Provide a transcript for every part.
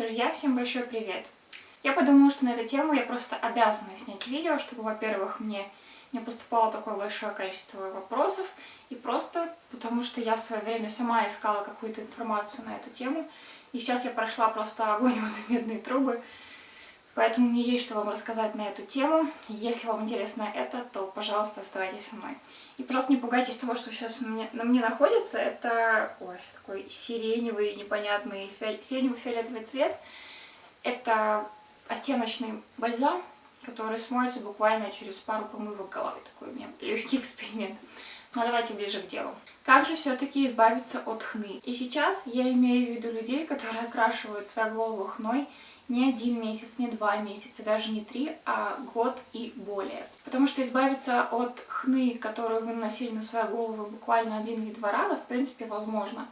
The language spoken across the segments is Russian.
Друзья, всем большой привет! Я подумала, что на эту тему я просто обязана снять видео, чтобы, во-первых, мне не поступало такое большое количество вопросов, и просто потому что я в свое время сама искала какую-то информацию на эту тему, и сейчас я прошла просто огонь в медные трубы, Поэтому мне есть что вам рассказать на эту тему. Если вам интересно это, то, пожалуйста, оставайтесь со мной. И просто не пугайтесь того, что сейчас на мне, на мне находится. Это ой, такой сиреневый, непонятный, сиренево-фиолетовый цвет. Это оттеночный бальзам, который смоется буквально через пару помывок головы. Такой у меня легкий эксперимент. Но давайте ближе к делу. Как же все-таки избавиться от хны? И сейчас я имею в виду людей, которые окрашивают свою голову хной не один месяц, не два месяца, даже не три, а год и более. Потому что избавиться от хны, которую вы наносили на свою голову буквально один или два раза, в принципе, возможно.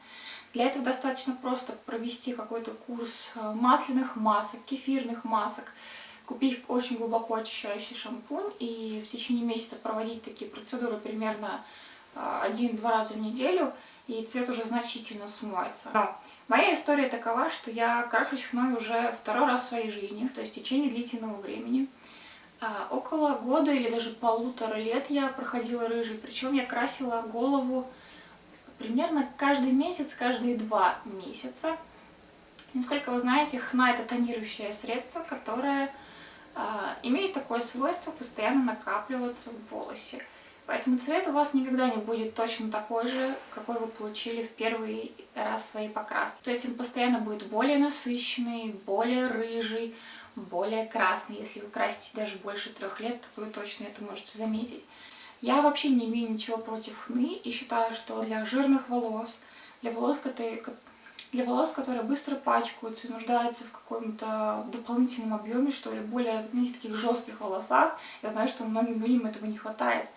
Для этого достаточно просто провести какой-то курс э, масляных масок, кефирных масок, купить очень глубоко очищающий шампунь и в течение месяца проводить такие процедуры примерно один-два раза в неделю, и цвет уже значительно смоется. Но моя история такова, что я крашусь хной уже второй раз в своей жизни, то есть в течение длительного времени. А, около года или даже полутора лет я проходила рыжий, причем я красила голову примерно каждый месяц, каждые два месяца. Насколько вы знаете, хна это тонирующее средство, которое а, имеет такое свойство постоянно накапливаться в волосе. Поэтому цвет у вас никогда не будет точно такой же, какой вы получили в первый раз своей покраски. То есть он постоянно будет более насыщенный, более рыжий, более красный. Если вы красите даже больше трех лет, то вы точно это можете заметить. Я вообще не имею ничего против хны и считаю, что для жирных волос, для волос, которые, для волос, которые быстро пачкаются и нуждаются в каком-то дополнительном объеме, что ли, более, знаете, таких жестких волосах, я знаю, что многим людям этого не хватает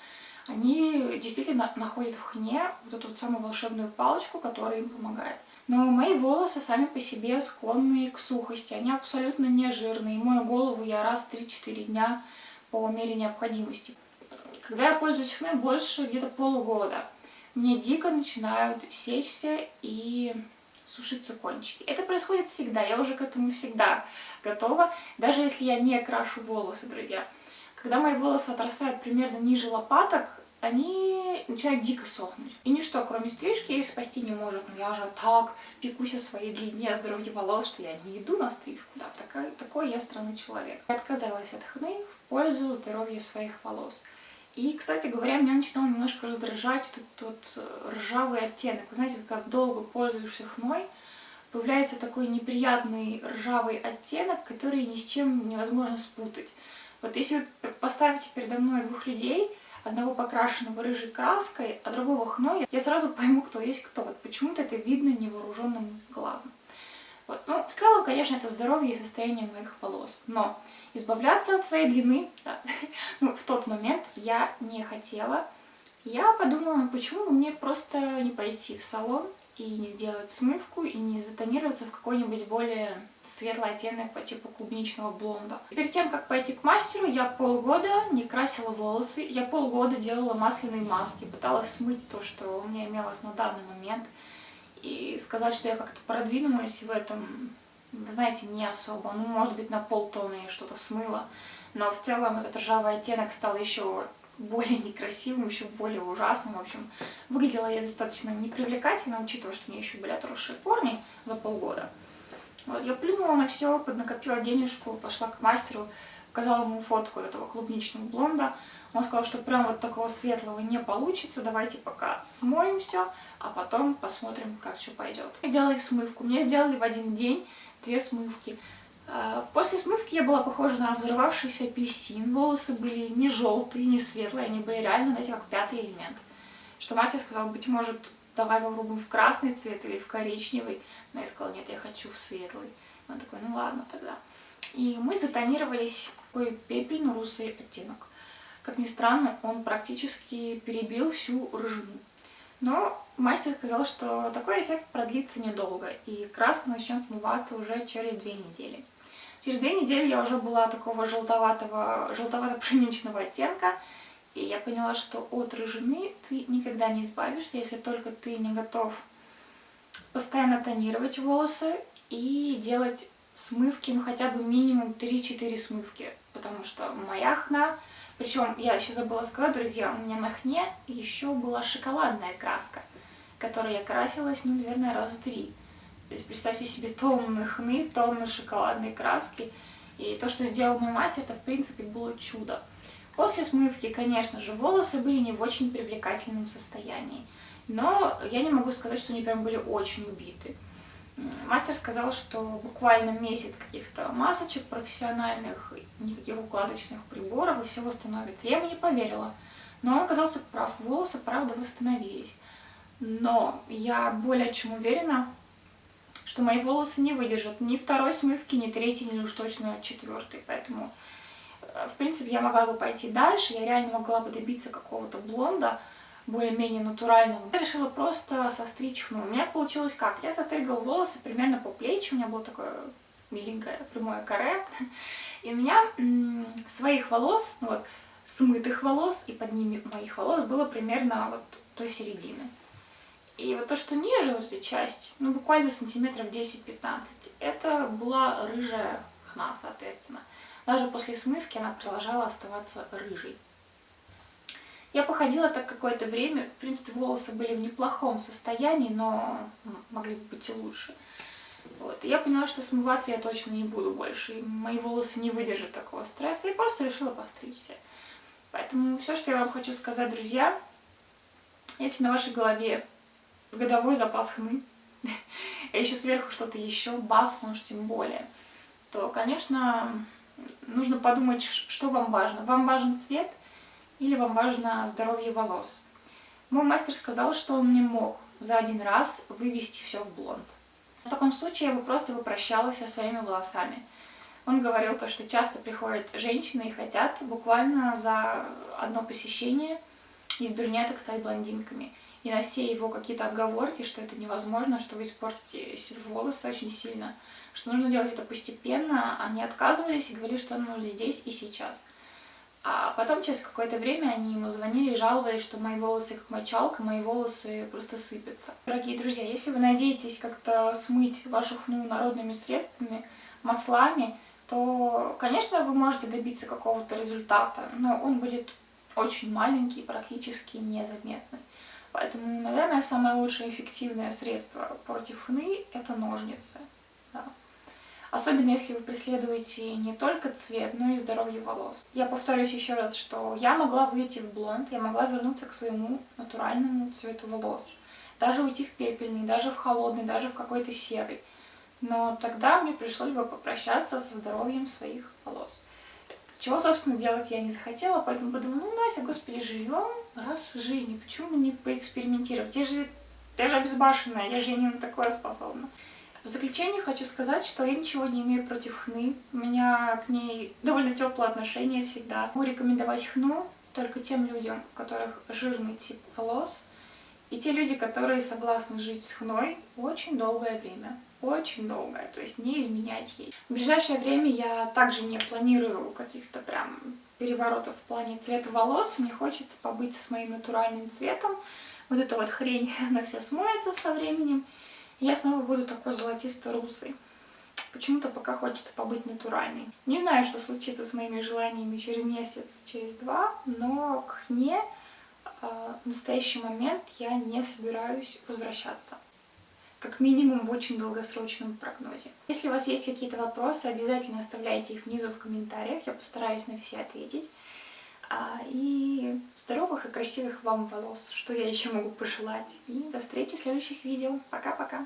они действительно находят в хне вот эту вот самую волшебную палочку, которая им помогает. Но мои волосы сами по себе склонны к сухости, они абсолютно не жирные. Мою голову я раз в 3-4 дня по мере необходимости. Когда я пользуюсь хной больше где-то полугода, мне дико начинают сечься и сушиться кончики. Это происходит всегда, я уже к этому всегда готова, даже если я не крашу волосы, друзья. Когда мои волосы отрастают примерно ниже лопаток, они начинают дико сохнуть. И ничто, кроме стрижки, их спасти не может. Но я же так пекусь о своей длине, о здоровье волос, что я не иду на стрижку. Да, такой, такой я странный человек. Я отказалась от хны в пользу здоровья своих волос. И, кстати говоря, меня начинал немножко раздражать вот этот вот э, ржавый оттенок. Вы знаете, вот как долго пользуешься хной, появляется такой неприятный ржавый оттенок, который ни с чем невозможно спутать. Вот если вы поставите передо мной двух людей, одного покрашенного рыжей краской, а другого хной, я сразу пойму, кто есть кто. Вот почему-то это видно невооруженным глазом. Вот. Ну, в целом, конечно, это здоровье и состояние моих волос. Но избавляться от своей длины, да, ну, в тот момент я не хотела. Я подумала, почему мне просто не пойти в салон и не сделать смывку, и не затонироваться в какой-нибудь более светлый оттенок по типу клубничного блонда. И перед тем, как пойти к мастеру, я полгода не красила волосы, я полгода делала масляные маски, пыталась смыть то, что у меня имелось на данный момент, и сказать, что я как-то продвинулась в этом, вы знаете, не особо. Ну, может быть, на полтона я что-то смыла, но в целом этот ржавый оттенок стал еще более некрасивым, еще более ужасным. В общем, выглядела я достаточно непривлекательно, учитывая, что у меня еще были отросшие корни за полгода. Вот, я плюнула на все, поднакопила денежку, пошла к мастеру, показала ему фотку этого клубничного блонда. Он сказал, что прям вот такого светлого не получится, давайте пока смоем все, а потом посмотрим, как что пойдет. Сделали смывку. Мне сделали в один день две смывки. А, после смывки я была похожа на взрывавшийся апельсин. Волосы были не желтые, не светлые, они были реально, знаете, как пятый элемент. Что мастер сказал, быть может, давай попробуем в красный цвет или в коричневый. Но я сказала, нет, я хочу в светлый. Он такой, ну ладно тогда. И мы затонировались такой пепельно-русый оттенок. Как ни странно, он практически перебил всю рыжину. Но мастер сказал, что такой эффект продлится недолго, и краска начнет смываться уже через две недели. Через две недели я уже была такого желтоватого, желтовато-пшеничного оттенка, и я поняла, что от рыжины ты никогда не избавишься, если только ты не готов постоянно тонировать волосы и делать смывки, ну хотя бы минимум 3-4 смывки, потому что моя хна, причем я еще забыла сказать, друзья, у меня на хне еще была шоколадная краска, которой я красилась, ну, наверное, раз три. Представьте себе тонны хны, тонны шоколадной краски, и то, что сделал мой мастер, это, в принципе, было чудо. После смывки, конечно же, волосы были не в очень привлекательном состоянии. Но я не могу сказать, что они прям были очень убиты. Мастер сказал, что буквально месяц каких-то масочек профессиональных, никаких укладочных приборов, и все восстановится. Я ему не поверила. Но он оказался прав, волосы, правда, восстановились. Но я более чем уверена, что мои волосы не выдержат ни второй смывки, ни третьей, ни уж точно четвертой. Поэтому, э, в принципе, я могла бы пойти дальше, я реально могла бы добиться какого-то блонда, более-менее натурального. Я решила просто состричь хну. У меня получилось как? Я состригала волосы примерно по плечи, у меня было такое миленькое прямое каре. И у меня своих волос, ну вот, смытых волос, и под ними моих волос было примерно вот той середины. И вот то, что ниже, вот эта часть, ну буквально сантиметров 10-15, это была рыжая хна, соответственно. Даже после смывки она продолжала оставаться рыжей. Я походила так какое-то время, в принципе, волосы были в неплохом состоянии, но могли бы быть и лучше. Вот. И я поняла, что смываться я точно не буду больше, и мои волосы не выдержат такого стресса, и просто решила постричься. Поэтому все, что я вам хочу сказать, друзья, если на вашей голове годовой запас хны, а еще сверху что-то еще, бас, может, тем более, то, конечно, нужно подумать, что вам важно. Вам важен цвет или вам важно здоровье волос. Мой мастер сказал, что он не мог за один раз вывести все в блонд. В таком случае я бы просто попрощалась со своими волосами. Он говорил то, что часто приходят женщины и хотят буквально за одно посещение из брюнеток стать блондинками. И на все его какие-то отговорки, что это невозможно, что вы испортите себе волосы очень сильно, что нужно делать это постепенно, они отказывались и говорили, что нужно здесь и сейчас. А потом через какое-то время они ему звонили и жаловались, что мои волосы как мочалка, мои волосы просто сыпятся. Дорогие друзья, если вы надеетесь как-то смыть вашу хну народными средствами, маслами, то, конечно, вы можете добиться какого-то результата, но он будет очень маленький, практически незаметный. Поэтому, наверное, самое лучшее эффективное средство против хны – это ножницы. Да. Особенно если вы преследуете не только цвет, но и здоровье волос. Я повторюсь еще раз, что я могла выйти в блонд, я могла вернуться к своему натуральному цвету волос. Даже уйти в пепельный, даже в холодный, даже в какой-то серый. Но тогда мне пришлось бы попрощаться со здоровьем своих волос. Чего, собственно, делать я не захотела, поэтому подумала, ну нафиг, господи, живем раз в жизни, почему не поэкспериментировать? Я же, я же обезбашенная, я же не на такое способна. В заключение хочу сказать, что я ничего не имею против хны. У меня к ней довольно теплое отношение всегда. Могу рекомендовать хну только тем людям, у которых жирный тип волос, и те люди, которые согласны жить с хной очень долгое время. Очень долгое, то есть не изменять ей. В ближайшее время я также не планирую каких-то прям переворотов в плане цвета волос. Мне хочется побыть с моим натуральным цветом. Вот эта вот хрень, она вся смоется со временем я снова буду такой золотисто-русый. Почему-то пока хочется побыть натуральной. Не знаю, что случится с моими желаниями через месяц, через два, но к ней э, в настоящий момент я не собираюсь возвращаться. Как минимум в очень долгосрочном прогнозе. Если у вас есть какие-то вопросы, обязательно оставляйте их внизу в комментариях, я постараюсь на все ответить. А, и здоровых и красивых вам волос, что я еще могу пожелать. И до встречи в следующих видео. Пока-пока!